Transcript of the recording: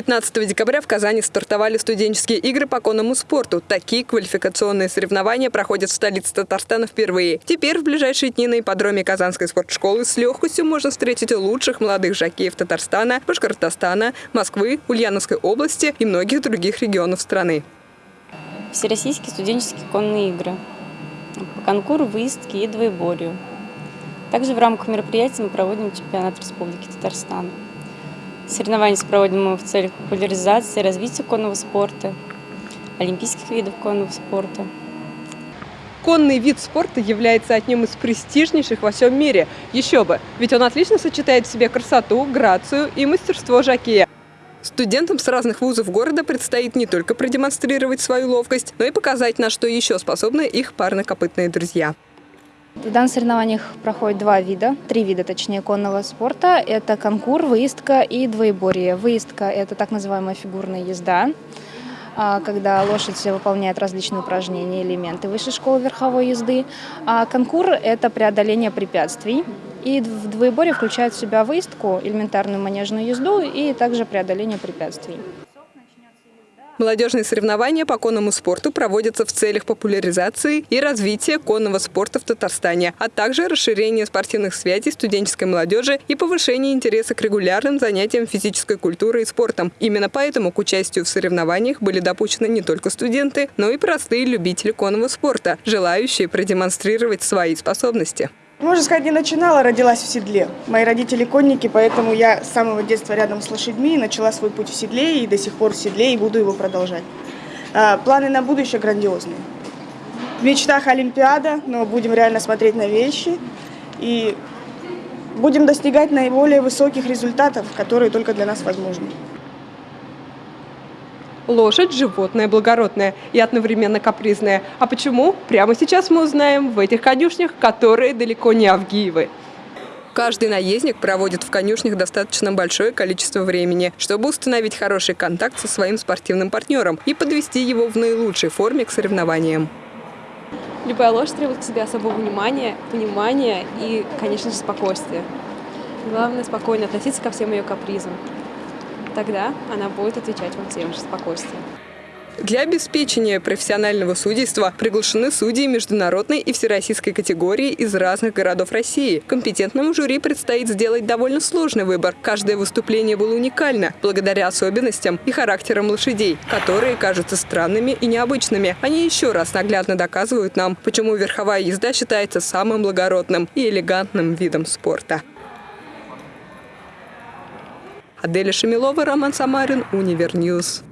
15 декабря в Казани стартовали студенческие игры по конному спорту. Такие квалификационные соревнования проходят в столице Татарстана впервые. Теперь в ближайшие дни на ипподроме Казанской спортшколы с легкостью можно встретить лучших молодых жокеев Татарстана, Башкортостана, Москвы, Ульяновской области и многих других регионов страны. Всероссийские студенческие конные игры. По конкуру, выездки и двоеборью. Также в рамках мероприятия мы проводим чемпионат Республики Татарстан. Соревнования проводим мы в целях популяризации и развития конного спорта, олимпийских видов конного спорта. Конный вид спорта является одним из престижнейших во всем мире. Еще бы, ведь он отлично сочетает в себе красоту, грацию и мастерство жокея. Студентам с разных вузов города предстоит не только продемонстрировать свою ловкость, но и показать, на что еще способны их парнокопытные друзья. В данных соревнованиях проходит два вида, три вида, точнее, конного спорта. Это конкур, выездка и двоеборье. Выездка – это так называемая фигурная езда, а, когда лошадь выполняет различные упражнения, элементы высшей школы верховой езды. А конкур – это преодоление препятствий. И в двоеборье включает в себя выездку, элементарную манежную езду и также преодоление препятствий. Молодежные соревнования по конному спорту проводятся в целях популяризации и развития конного спорта в Татарстане, а также расширения спортивных связей студенческой молодежи и повышения интереса к регулярным занятиям физической культурой и спортом. Именно поэтому к участию в соревнованиях были допущены не только студенты, но и простые любители конного спорта, желающие продемонстрировать свои способности. Можно сказать, не начинала, родилась в седле. Мои родители конники, поэтому я с самого детства рядом с лошадьми, начала свой путь в седле и до сих пор в седле, и буду его продолжать. А, планы на будущее грандиозные. В мечтах Олимпиада, но будем реально смотреть на вещи и будем достигать наиболее высоких результатов, которые только для нас возможны. Лошадь – животное благородное и одновременно капризное. А почему? Прямо сейчас мы узнаем в этих конюшнях, которые далеко не Авгиевы. Каждый наездник проводит в конюшнях достаточно большое количество времени, чтобы установить хороший контакт со своим спортивным партнером и подвести его в наилучшей форме к соревнованиям. Любая лошадь требует к себе особого внимания, понимания и, конечно же, спокойствия. Главное – спокойно относиться ко всем ее капризам тогда она будет отвечать вам тем же спокойствием. Для обеспечения профессионального судейства приглашены судьи международной и всероссийской категории из разных городов России. Компетентному жюри предстоит сделать довольно сложный выбор. Каждое выступление было уникально, благодаря особенностям и характерам лошадей, которые кажутся странными и необычными. Они еще раз наглядно доказывают нам, почему верховая езда считается самым благородным и элегантным видом спорта. Аделя Шамилова, Роман Самарин, Univer News.